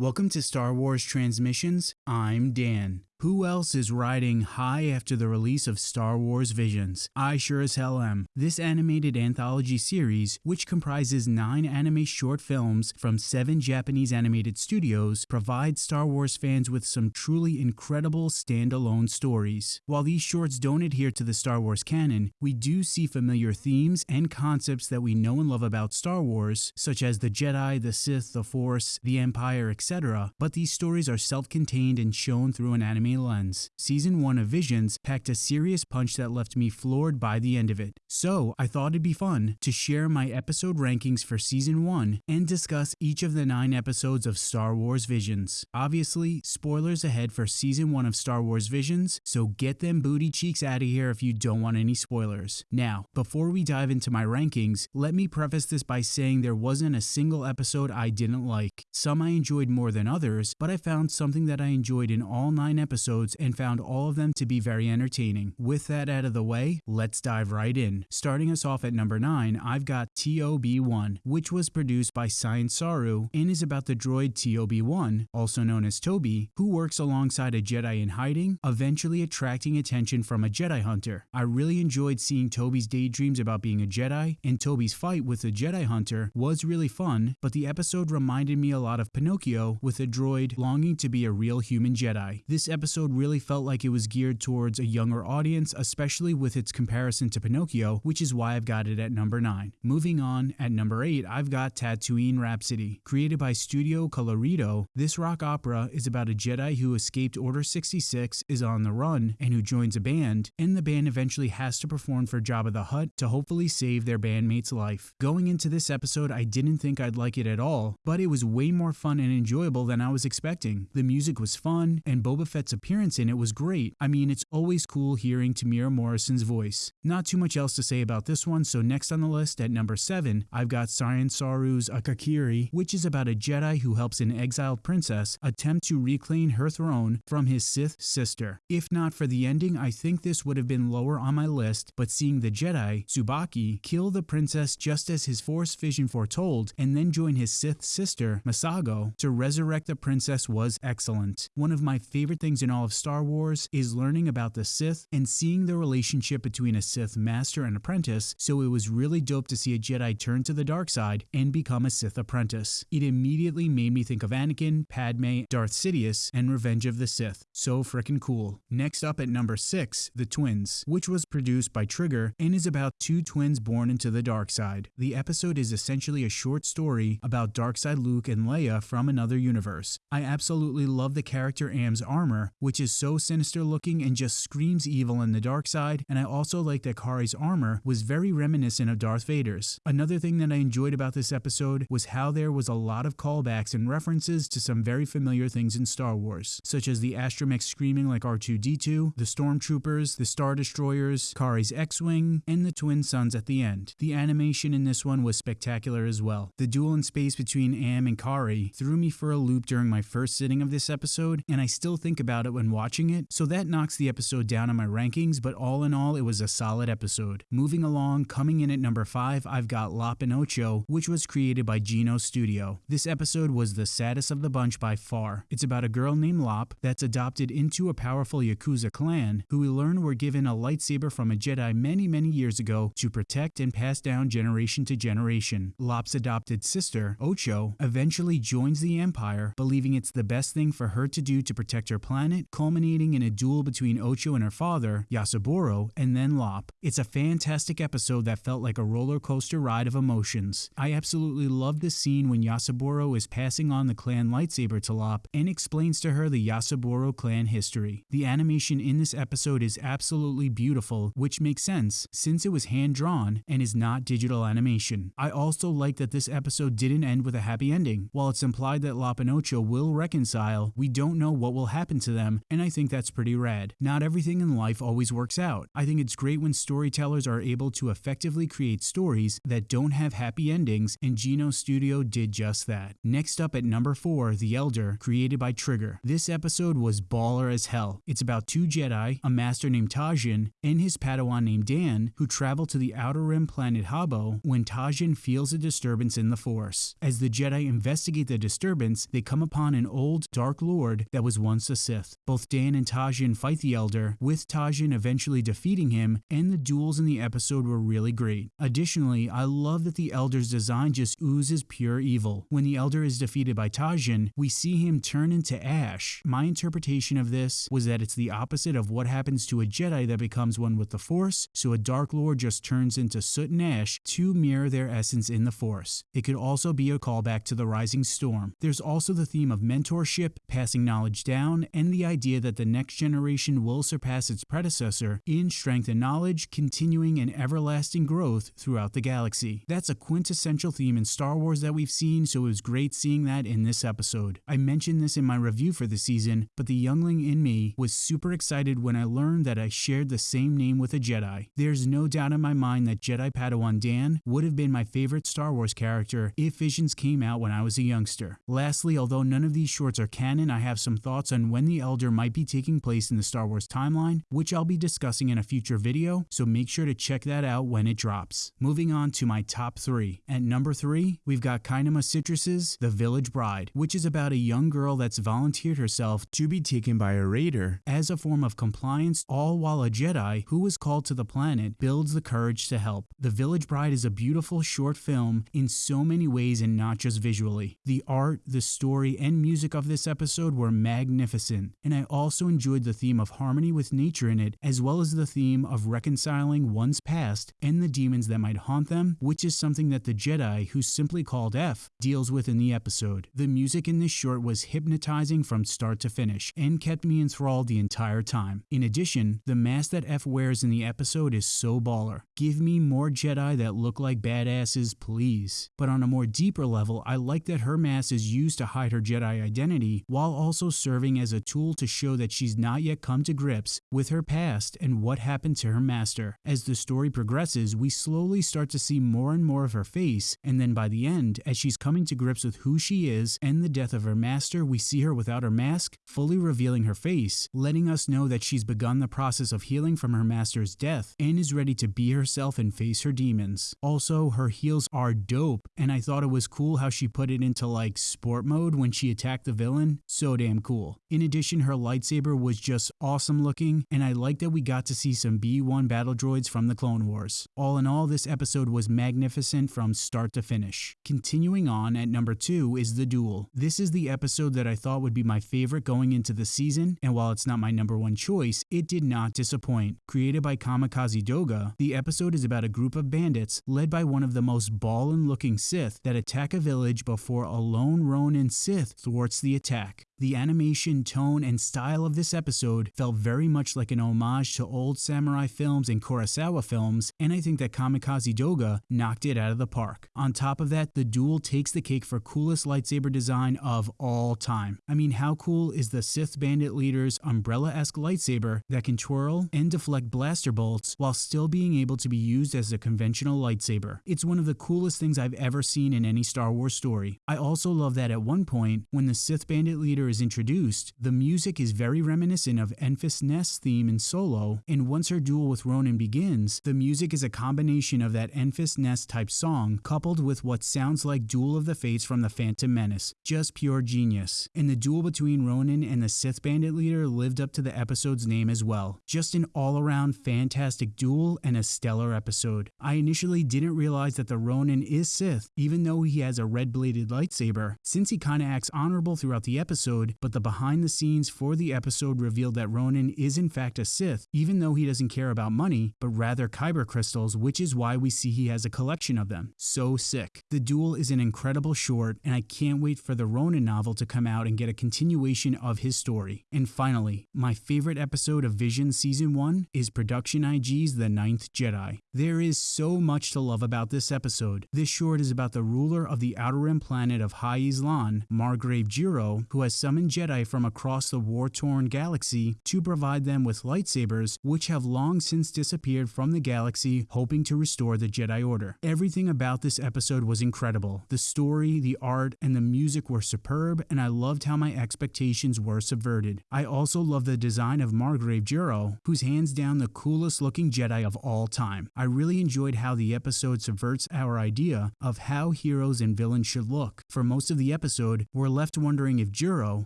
Welcome to Star Wars Transmissions. I'm Dan. Who else is riding high after the release of Star Wars Visions? I sure as hell am. This animated anthology series, which comprises nine anime short films from seven Japanese animated studios, provides Star Wars fans with some truly incredible standalone stories. While these shorts don't adhere to the Star Wars canon, we do see familiar themes and concepts that we know and love about Star Wars, such as the Jedi, the Sith, the Force, the Empire, etc. But these stories are self contained and shown through an anime lens. Season 1 of Visions packed a serious punch that left me floored by the end of it. So I thought it'd be fun to share my episode rankings for Season 1 and discuss each of the 9 episodes of Star Wars Visions. Obviously, spoilers ahead for Season 1 of Star Wars Visions, so get them booty cheeks out of here if you don't want any spoilers. Now, before we dive into my rankings, let me preface this by saying there wasn't a single episode I didn't like. Some I enjoyed more than others, but I found something that I enjoyed in all 9 episodes episodes and found all of them to be very entertaining. With that out of the way, let's dive right in. Starting us off at number 9, I've got TOB1, which was produced by Science Saru and is about the droid TOB1, also known as Toby, who works alongside a Jedi in hiding, eventually attracting attention from a Jedi hunter. I really enjoyed seeing Toby's daydreams about being a Jedi, and Toby's fight with the Jedi hunter was really fun, but the episode reminded me a lot of Pinocchio with a droid longing to be a real human Jedi. This episode episode really felt like it was geared towards a younger audience, especially with its comparison to Pinocchio, which is why I've got it at number 9. Moving on, at number 8, I've got Tatooine Rhapsody. Created by Studio Colorido, this rock opera is about a Jedi who escaped Order 66, is on the run, and who joins a band, and the band eventually has to perform for Jabba the Hutt to hopefully save their bandmate's life. Going into this episode, I didn't think I'd like it at all, but it was way more fun and enjoyable than I was expecting. The music was fun, and Boba Fett's appearance in it was great. I mean, it's always cool hearing Temuera Morrison's voice. Not too much else to say about this one, so next on the list at number 7, I've got Science Saru's Akakiri, which is about a Jedi who helps an exiled princess attempt to reclaim her throne from his Sith sister. If not for the ending, I think this would have been lower on my list, but seeing the Jedi, Tsubaki, kill the princess just as his Force vision foretold, and then join his Sith sister, Masago, to resurrect the princess was excellent. One of my favorite things in all of Star Wars is learning about the Sith and seeing the relationship between a Sith master and apprentice, so it was really dope to see a Jedi turn to the dark side and become a Sith apprentice. It immediately made me think of Anakin, Padme, Darth Sidious, and Revenge of the Sith. So freaking cool. Next up at number 6, The Twins, which was produced by Trigger and is about two twins born into the dark side. The episode is essentially a short story about dark side Luke and Leia from another universe. I absolutely love the character Am's armor, which is so sinister looking and just screams evil in the dark side, and I also like that Karre's armor was very reminiscent of Darth Vader's. Another thing that I enjoyed about this episode was how there was a lot of callbacks and references to some very familiar things in Star Wars, such as the astromech screaming like R2-D2, the stormtroopers, the star destroyers, Karre's X-Wing, and the twin suns at the end. The animation in this one was spectacular as well. The duel in space between Am and Karre threw me for a loop during my first sitting of this episode, and I still think about it when watching it, so that knocks the episode down on my rankings, but all in all, it was a solid episode. Moving along, coming in at number 5, I've got Lop & Ocho, which was created by Geno Studio. This episode was the saddest of the bunch by far. It's about a girl named Lop that's adopted into a powerful Yakuza clan, who we learn were given a lightsaber from a Jedi many, many years ago to protect and pass down generation to generation. Lop's adopted sister, Ocho, eventually joins the Empire, believing it's the best thing for her to do to protect her planet culminating in a duel between Ocho and her father, Yasaburo, and then Lop. It's a fantastic episode that felt like a roller coaster ride of emotions. I absolutely love the scene when Yasaburo is passing on the clan lightsaber to Lop and explains to her the Yasaburo clan history. The animation in this episode is absolutely beautiful, which makes sense since it was hand drawn and is not digital animation. I also like that this episode didn't end with a happy ending. While it's implied that Lop and Ocho will reconcile, we don't know what will happen to them them, and I think that's pretty rad. Not everything in life always works out. I think it's great when storytellers are able to effectively create stories that don't have happy endings, and Geno Studio did just that. Next up at number 4, The Elder, created by Trigger. This episode was baller as hell. It's about two Jedi, a master named Tajin, and his Padawan named Dan, who travel to the Outer Rim planet Habo when Tajin feels a disturbance in the Force. As the Jedi investigate the disturbance, they come upon an old Dark Lord that was once a Sith. Both Dan and Tajin fight the Elder, with Tajin eventually defeating him, and the duels in the episode were really great. Additionally, I love that the Elder's design just oozes pure evil. When the Elder is defeated by Tajin, we see him turn into ash. My interpretation of this was that it's the opposite of what happens to a Jedi that becomes one with the Force, so a Dark Lord just turns into soot and ash to mirror their essence in the Force. It could also be a callback to the Rising Storm. There's also the theme of mentorship, passing knowledge down, and the idea that the next generation will surpass its predecessor in strength and knowledge, continuing an everlasting growth throughout the galaxy. That's a quintessential theme in Star Wars that we've seen, so it was great seeing that in this episode. I mentioned this in my review for the season, but the youngling in me was super excited when I learned that I shared the same name with a Jedi. There's no doubt in my mind that Jedi Padawan Dan would have been my favorite Star Wars character if Visions came out when I was a youngster. Lastly, although none of these shorts are canon, I have some thoughts on when the Elder might be taking place in the Star Wars timeline, which I'll be discussing in a future video, so make sure to check that out when it drops. Moving on to my top three. At number three, we've got Kinema Citrus's The Village Bride, which is about a young girl that's volunteered herself to be taken by a raider as a form of compliance, all while a Jedi who was called to the planet builds the courage to help. The Village Bride is a beautiful short film in so many ways and not just visually. The art, the story, and music of this episode were magnificent, and I also enjoyed the theme of harmony with nature in it, as well as the theme of reconciling one's past and the demons that might haunt them, which is something that the Jedi, who's simply called F, deals with in the episode. The music in this short was hypnotizing from start to finish and kept me enthralled the entire time. In addition, the mask that F wears in the episode is so baller. Give me more Jedi that look like badasses, please. But on a more deeper level, I like that her mask is used to hide her Jedi identity while also serving as a tool to show that she's not yet come to grips with her past and what happened to her master. As the story progresses, we slowly start to see more and more of her face, and then by the end, as she's coming to grips with who she is and the death of her master, we see her without her mask, fully revealing her face, letting us know that she's begun the process of healing from her master's death and is ready to be herself and face her demons. Also, her heels are dope, and I thought it was cool how she put it into like sport mode when she attacked the villain. So damn cool. In addition, her lightsaber was just awesome looking, and I like that we got to see some B1 battle droids from the Clone Wars. All in all, this episode was magnificent from start to finish. Continuing on, at number 2 is The Duel. This is the episode that I thought would be my favorite going into the season, and while it's not my number one choice, it did not disappoint. Created by Kamikaze Doga, the episode is about a group of bandits led by one of the most ballin' looking Sith that attack a village before a lone Ronin Sith thwarts the attack. The animation, tone, and style of this episode felt very much like an homage to old samurai films and Kurosawa films, and I think that Kamikaze Doga knocked it out of the park. On top of that, the duel takes the cake for coolest lightsaber design of all time. I mean, how cool is the Sith bandit leader's umbrella-esque lightsaber that can twirl and deflect blaster bolts while still being able to be used as a conventional lightsaber? It's one of the coolest things I've ever seen in any Star Wars story. I also love that at one point, when the Sith bandit leader is introduced, the music is very reminiscent of Enfys Nest's theme in Solo, and once her duel with Ronin begins, the music is a combination of that Enfys Nest type song coupled with what sounds like Duel of the Fates from the Phantom Menace. Just pure genius. And the duel between Ronin and the Sith bandit leader lived up to the episode's name as well. Just an all around fantastic duel and a stellar episode. I initially didn't realize that the Ronin is Sith, even though he has a red bladed lightsaber, since he kinda acts honorable throughout the episode, but the behind the scenes for the episode revealed that Ronin is in fact a Sith, even though he doesn't care about money, but rather kyber crystals, which is why we see he has a collection of them. So sick. The duel is an incredible short, and I can't wait for the Ronin novel to come out and get a continuation of his story. And finally, my favorite episode of Vision Season 1 is Production IG's The Ninth Jedi. There is so much to love about this episode. This short is about the ruler of the Outer Rim planet of High Islan, Margrave Juro, who has summon Jedi from across the war torn galaxy to provide them with lightsabers, which have long since disappeared from the galaxy, hoping to restore the Jedi Order. Everything about this episode was incredible. The story, the art, and the music were superb, and I loved how my expectations were subverted. I also love the design of Margrave Juro, who's hands down the coolest looking Jedi of all time. I really enjoyed how the episode subverts our idea of how heroes and villains should look. For most of the episode, we're left wondering if Juro,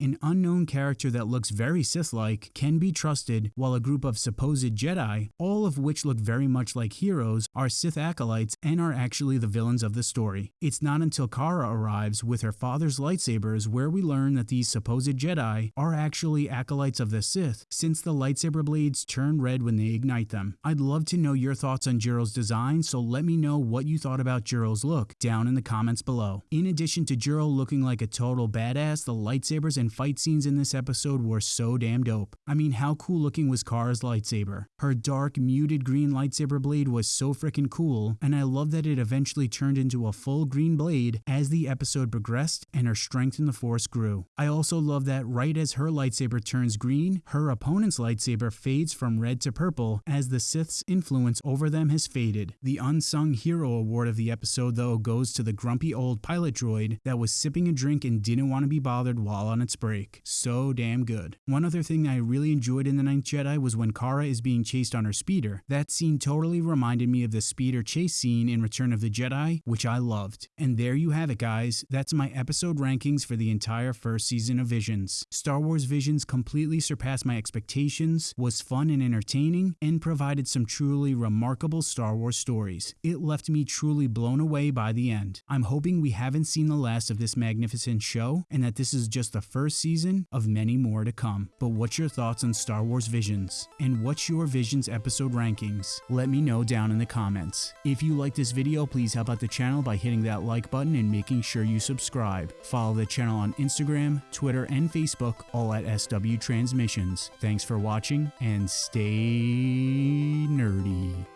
an unknown character that looks very Sith-like, can be trusted, while a group of supposed Jedi, all of which look very much like heroes, are Sith acolytes and are actually the villains of the story. It's not until Kara arrives with her father's lightsabers where we learn that these supposed Jedi are actually acolytes of the Sith, since the lightsaber blades turn red when they ignite them. I'd love to know your thoughts on Juro's design, so let me know what you thought about Juro's look down in the comments below. In addition to Juro looking like a total badass, the lightsabers and fight scenes in this episode were so damn dope. I mean, how cool looking was Kara's lightsaber? Her dark, muted green lightsaber blade was so freaking cool, and I love that it eventually turned into a full green blade as the episode progressed and her strength in the Force grew. I also love that right as her lightsaber turns green, her opponent's lightsaber fades from red to purple as the Sith's influence over them has faded. The Unsung Hero award of the episode, though, goes to the grumpy old pilot droid that was sipping a drink and didn't want to be bothered while on its break. So damn good. One other thing I really enjoyed in The Ninth Jedi was when Kara is being chased on her speeder. That scene totally reminded me of the speeder chase scene in Return of the Jedi, which I loved. And there you have it, guys. That's my episode rankings for the entire first season of Visions. Star Wars Visions completely surpassed my expectations, was fun and entertaining, and provided some truly remarkable Star Wars stories. It left me truly blown away by the end. I'm hoping we haven't seen the last of this magnificent show and that this is just the first season of many more to come. But what's your thoughts on Star Wars Visions? And what's your Visions episode rankings? Let me know down in the comments. If you like this video, please help out the channel by hitting that like button and making sure you subscribe. Follow the channel on Instagram, Twitter, and Facebook, all at SW Transmissions. Thanks for watching and stay nerdy.